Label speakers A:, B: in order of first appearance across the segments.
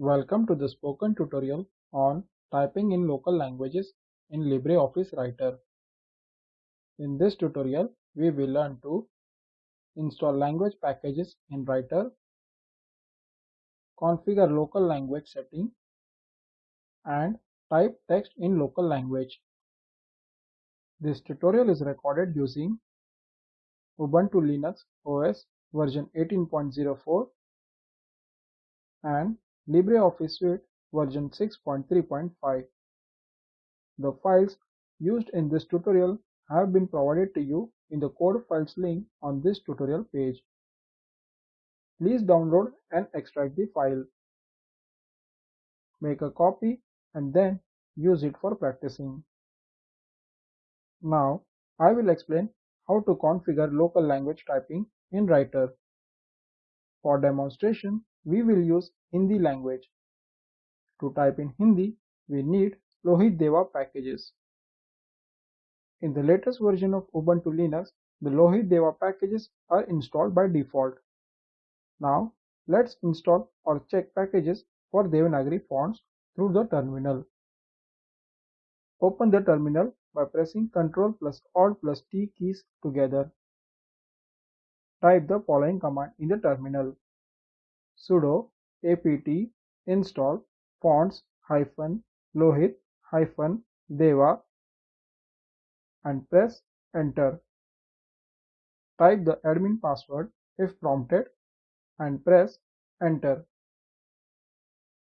A: Welcome to the spoken tutorial on typing in local languages in LibreOffice Writer. In this tutorial, we will learn to install language packages in Writer, configure local language setting, and type text in local language. This tutorial is recorded using Ubuntu Linux OS version 18.04 and LibreOffice Suite version 6.3.5. The files used in this tutorial have been provided to you in the code files link on this tutorial page. Please download and extract the file. Make a copy and then use it for practicing. Now, I will explain how to configure local language typing in Writer. For demonstration, we will use Hindi language. To type in Hindi, we need Lohit Deva packages. In the latest version of Ubuntu Linux, the Lohit Deva packages are installed by default. Now, let's install or check packages for Devanagari fonts through the terminal. Open the terminal by pressing Ctrl plus Alt plus T keys together. Type the following command in the terminal sudo apt install fonts hyphen lohit hyphen deva and press enter. Type the admin password if prompted and press enter.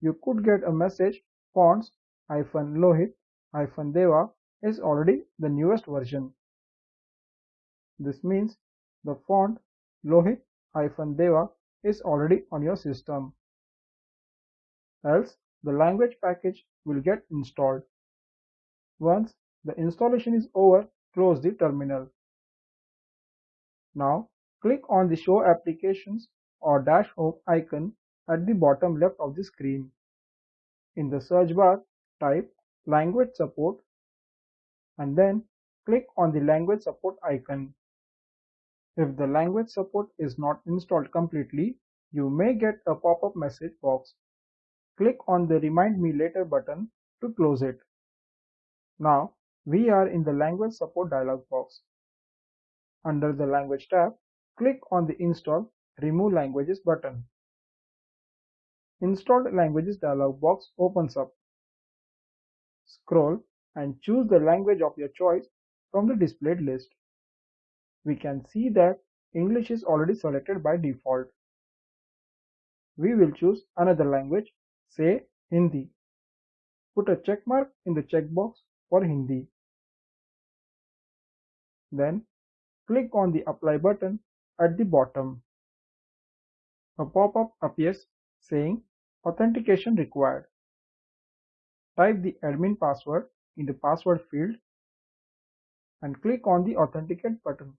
A: You could get a message fonts hyphen lohit hyphen deva is already the newest version. This means the font lohit hyphen deva is already on your system. Else, the language package will get installed. Once the installation is over, close the terminal. Now, click on the Show Applications or Dash Home icon at the bottom left of the screen. In the search bar, type Language Support and then click on the Language Support icon. If the language support is not installed completely, you may get a pop-up message box. Click on the Remind Me Later button to close it. Now, we are in the Language Support dialog box. Under the Language tab, click on the Install Remove Languages button. Installed Languages dialog box opens up. Scroll and choose the language of your choice from the displayed list we can see that English is already selected by default. We will choose another language, say Hindi. Put a check mark in the checkbox for Hindi. Then click on the apply button at the bottom. A pop-up appears saying authentication required. Type the admin password in the password field and click on the authenticate button.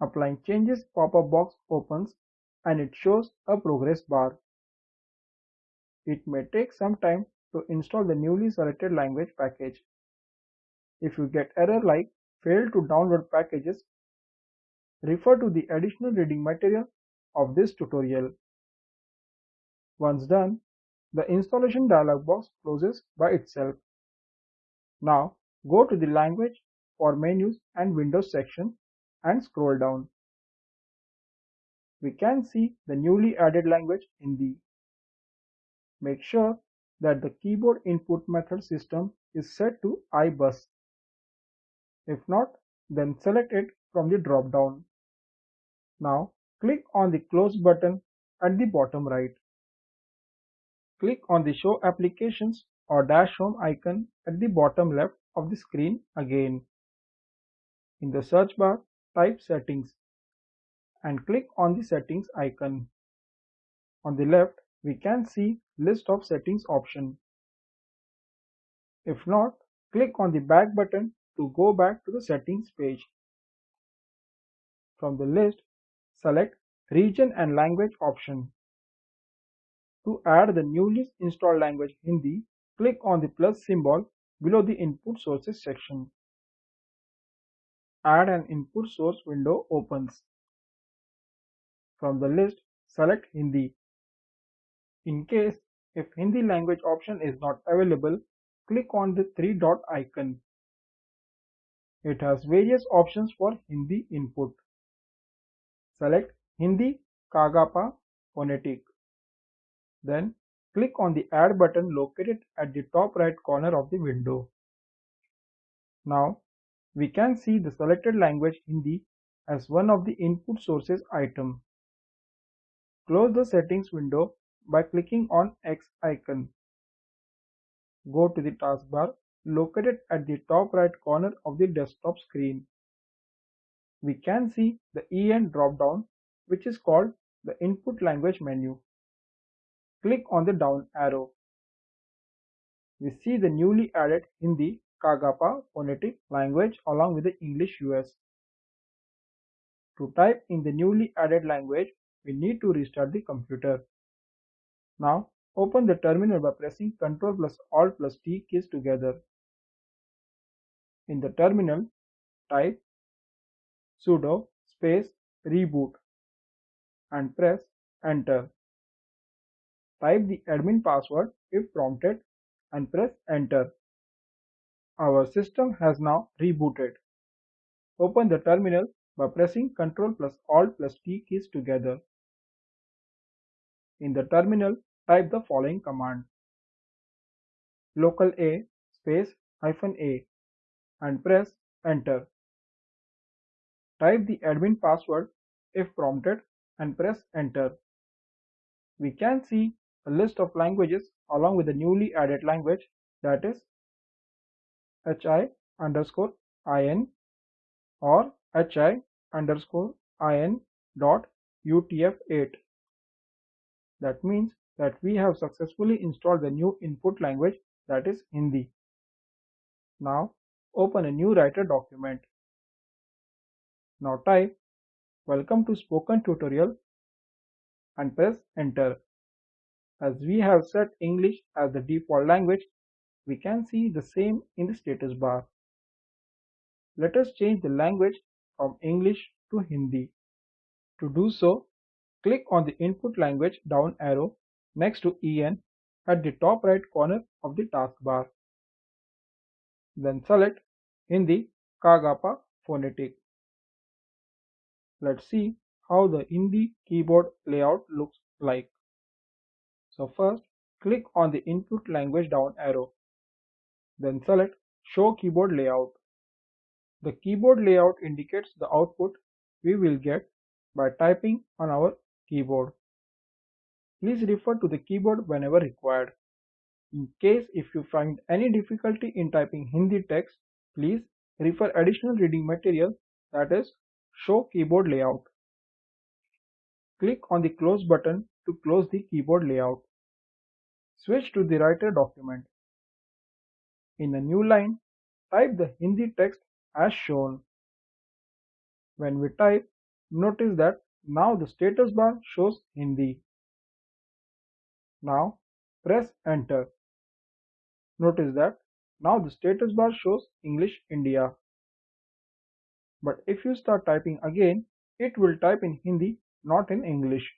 A: Applying changes pop-up box opens and it shows a progress bar. It may take some time to install the newly selected language package. If you get error like failed to download packages, refer to the additional reading material of this tutorial. Once done, the installation dialog box closes by itself. Now go to the language for menus and windows section and scroll down. We can see the newly added language Hindi. Make sure that the keyboard input method system is set to iBus. If not, then select it from the drop-down. Now click on the close button at the bottom right. Click on the show applications or dash home icon at the bottom left of the screen again. In the search bar, type settings and click on the settings icon. On the left, we can see list of settings option. If not, click on the back button to go back to the settings page. From the list, select region and language option. To add the newly installed language Hindi, click on the plus symbol below the input sources section. Add an input source window opens. From the list, select Hindi. In case If Hindi language option is not available, click on the three dot icon. It has various options for Hindi input. Select Hindi Kagapa Phonetic. Then click on the Add button located at the top right corner of the window. Now we can see the selected language Hindi as one of the input sources item. Close the settings window by clicking on X icon. Go to the taskbar located at the top right corner of the desktop screen. We can see the EN drop-down which is called the input language menu. Click on the down arrow. We see the newly added Hindi Kagapa phonetic language along with the English US. To type in the newly added language, we need to restart the computer. Now open the terminal by pressing Ctrl plus Alt plus T keys together. In the terminal, type sudo space reboot and press enter. Type the admin password if prompted and press enter. Our system has now rebooted. Open the terminal by pressing Ctrl plus Alt plus T keys together. In the terminal, type the following command. Local A space hyphen A and press enter. Type the admin password if prompted and press enter. We can see a list of languages along with the newly added language that is hi underscore in or hi underscore in dot utf8. That means that we have successfully installed the new input language that is Hindi. Now open a new writer document. Now type welcome to spoken tutorial and press enter. As we have set English as the default language, we can see the same in the status bar. Let us change the language from English to Hindi. To do so, click on the input language down arrow next to EN at the top right corner of the taskbar. Then select Hindi Kagapa phonetic. Let's see how the Hindi keyboard layout looks like. So first, click on the input language down arrow. Then select Show Keyboard Layout. The keyboard layout indicates the output we will get by typing on our keyboard. Please refer to the keyboard whenever required. In case if you find any difficulty in typing Hindi text, please refer additional reading material that is Show Keyboard Layout. Click on the Close button to close the keyboard layout. Switch to the writer document. In a new line, type the Hindi text as shown. When we type, notice that now the status bar shows Hindi. Now press enter. Notice that now the status bar shows English India. But if you start typing again, it will type in Hindi, not in English.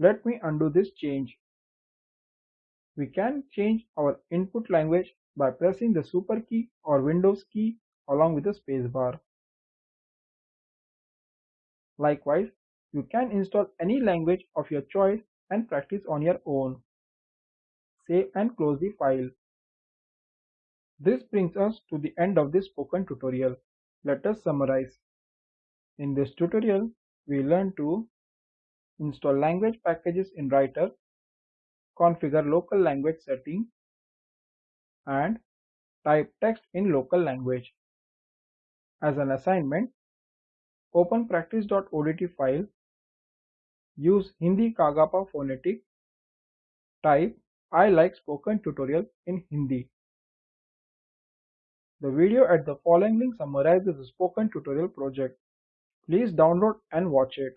A: Let me undo this change. We can change our input language by pressing the super key or Windows key along with the spacebar. Likewise, you can install any language of your choice and practice on your own. Save and close the file. This brings us to the end of this spoken tutorial. Let us summarize. In this tutorial, we learned to install language packages in Writer configure local language setting, and type text in local language. As an assignment, open practice.odt file, use Hindi Kagapa phonetic, type I like spoken tutorial in Hindi. The video at the following link summarizes the spoken tutorial project. Please download and watch it.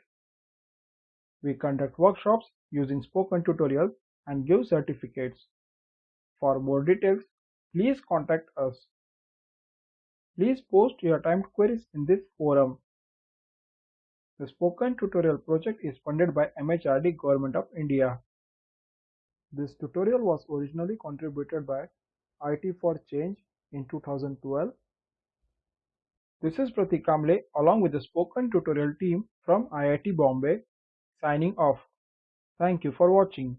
A: We conduct workshops using spoken tutorials and give certificates. For more details, please contact us. Please post your timed queries in this forum. The Spoken Tutorial project is funded by MHRD Government of India. This tutorial was originally contributed by IT for Change in 2012. This is Pratik Kamble along with the spoken tutorial team from IIT Bombay signing off. Thank you for watching.